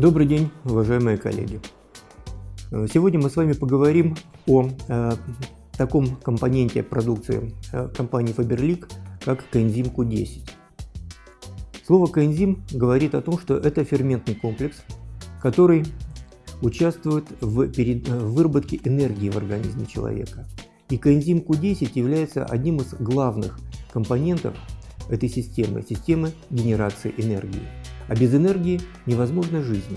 Добрый день, уважаемые коллеги! Сегодня мы с вами поговорим о э, таком компоненте продукции э, компании Faberlic, как коэнзим Q10. Слово коэнзим говорит о том, что это ферментный комплекс, который участвует в, перед, в выработке энергии в организме человека. И коэнзим Q10 является одним из главных компонентов этой системы, системы генерации энергии. А без энергии невозможна жизнь.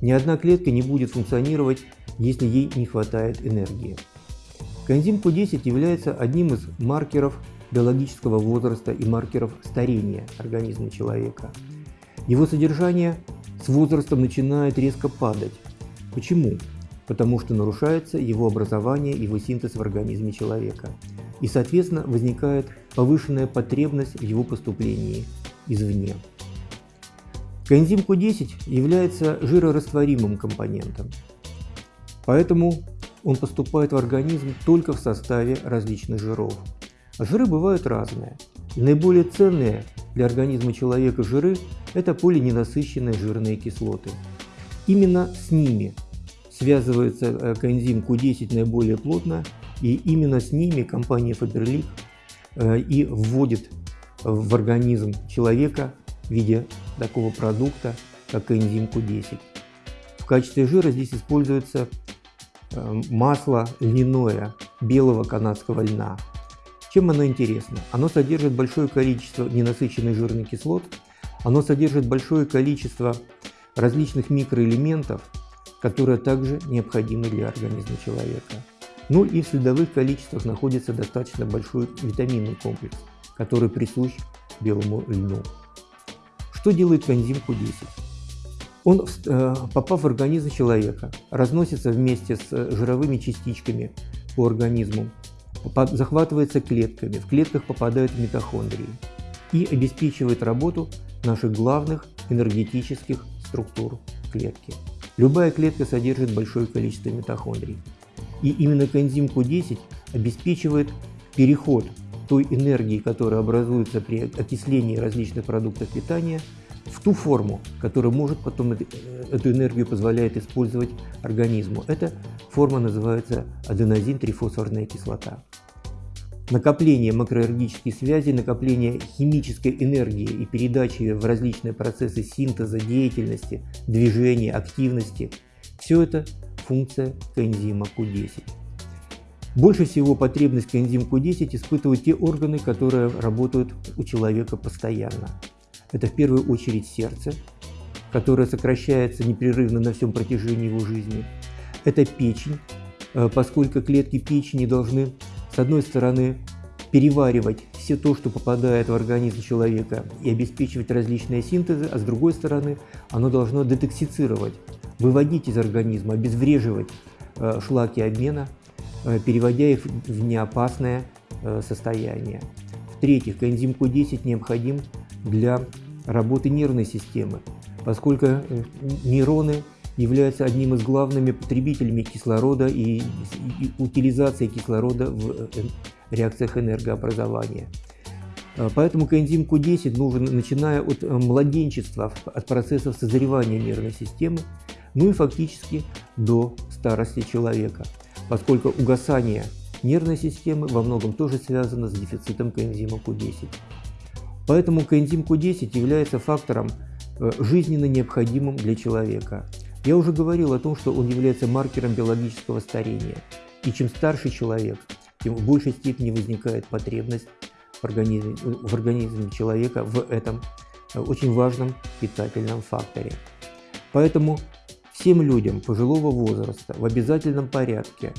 Ни одна клетка не будет функционировать, если ей не хватает энергии. Коэнзим Q10 является одним из маркеров биологического возраста и маркеров старения организма человека. Его содержание с возрастом начинает резко падать. Почему? Потому что нарушается его образование, его синтез в организме человека. И, соответственно, возникает повышенная потребность в его поступлении извне. Коэнзим Q10 является жирорастворимым компонентом, поэтому он поступает в организм только в составе различных жиров. Жиры бывают разные. Наиболее ценные для организма человека жиры – это полиненасыщенные жирные кислоты. Именно с ними связывается э, коэнзим Q10 наиболее плотно, и именно с ними компания Faberlic э, и вводит в организм человека в виде такого продукта, как коэнзим Q10. В качестве жира здесь используется э, масло льняное белого канадского льна. Чем оно интересно? Оно содержит большое количество ненасыщенных жирных кислот, оно содержит большое количество различных микроэлементов, которые также необходимы для организма человека. Ну и в следовых количествах находится достаточно большой витаминный комплекс, который присущ белому льну. Что делает коэнзим Q10? Он, э, попав в организм человека, разносится вместе с э, жировыми частичками по организму, захватывается клетками, в клетках попадают митохондрии и обеспечивает работу наших главных энергетических структур клетки. Любая клетка содержит большое количество митохондрий. И именно коэнзим Q10 обеспечивает переход той энергии, которая образуется при окислении различных продуктов питания, в ту форму, которая может потом эту энергию позволяет использовать организму. Эта форма называется аденозин-трифосфорная кислота. Накопление макроэнергетических связей, накопление химической энергии и передача ее в различные процессы синтеза, деятельности, движения, активности – все это функция коэнзима Q10. Больше всего потребность коэнзим Q10 испытывают те органы, которые работают у человека постоянно. Это в первую очередь сердце, которое сокращается непрерывно на всем протяжении его жизни. Это печень, э, поскольку клетки печени должны, с одной стороны, переваривать все то, что попадает в организм человека и обеспечивать различные синтезы, а с другой стороны, оно должно детоксицировать, выводить из организма, обезвреживать э, шлаки обмена переводя их в неопасное э, состояние. В-третьих, коэнзим Q10 необходим для работы нервной системы, поскольку э, нейроны являются одним из главными потребителями кислорода и утилизации кислорода в реакциях энергообразования. Поэтому коэнзим Q10 нужен, начиная от младенчества, от процессов созревания нервной системы, ну и фактически до старости человека поскольку угасание нервной системы во многом тоже связано с дефицитом коэнзима Q10. Поэтому коэнзим Q10 является фактором э, жизненно необходимым для человека. Я уже говорил о том, что он является маркером биологического старения. И чем старше человек, тем в большей степени возникает потребность в организме, в организме человека в этом э, очень важном питательном факторе. Поэтому Всем людям пожилого возраста в обязательном порядке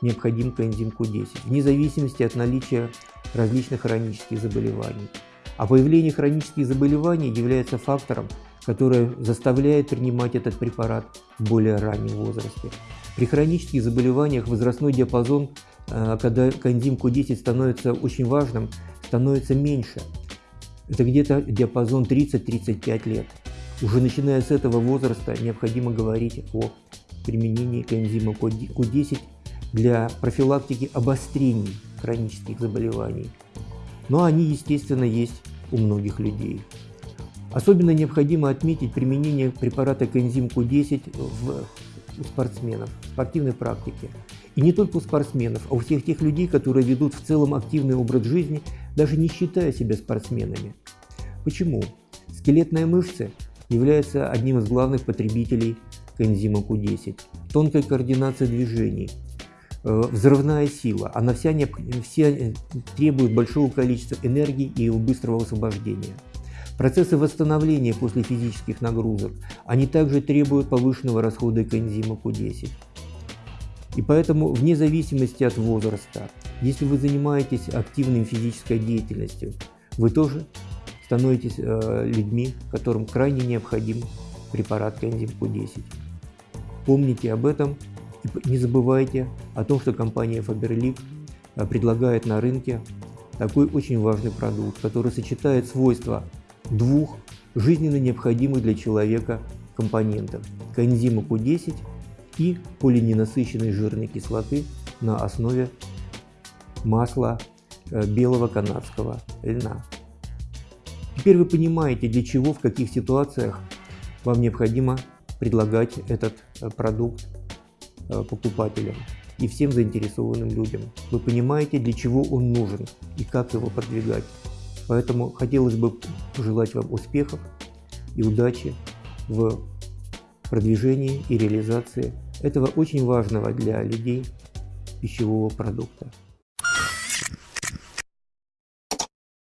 необходим коэнзим Q10, вне зависимости от наличия различных хронических заболеваний. А появление хронических заболеваний является фактором, который заставляет принимать этот препарат в более раннем возрасте. При хронических заболеваниях возрастной диапазон, э, когда коэнзим Q10 становится очень важным, становится меньше. Это где-то диапазон 30-35 лет. Уже начиная с этого возраста необходимо говорить о применении коэнзима Q10 для профилактики обострений хронических заболеваний. Но они, естественно, есть у многих людей. Особенно необходимо отметить применение препарата коэнзим Q10 в, у спортсменов, в спортивной практике. И не только у спортсменов, а у всех тех людей, которые ведут в целом активный образ жизни, даже не считая себя спортсменами. Почему? Скелетная мышца является одним из главных потребителей коэнзима Q10. Тонкая координация движений, э, взрывная сила, она вся, все требует большого количества энергии и его быстрого освобождения. Процессы восстановления после физических нагрузок, они также требуют повышенного расхода коэнзима Q10. И поэтому, вне зависимости от возраста, если вы занимаетесь активной физической деятельностью, вы тоже становитесь э, людьми, которым крайне необходим препарат коэнзим Q10. Помните об этом и не забывайте о том, что компания Faberlic э, предлагает на рынке такой очень важный продукт, который сочетает свойства двух жизненно необходимых для человека компонентов – коэнзима Q10 и полиненасыщенной жирной кислоты на основе масла э, белого канадского льна. Теперь вы понимаете, для чего, в каких ситуациях вам необходимо предлагать этот э, продукт э, покупателям и всем заинтересованным людям. Вы понимаете, для чего он нужен и как его продвигать. Поэтому хотелось бы пожелать вам успехов и удачи в продвижении и реализации этого очень важного для людей пищевого продукта.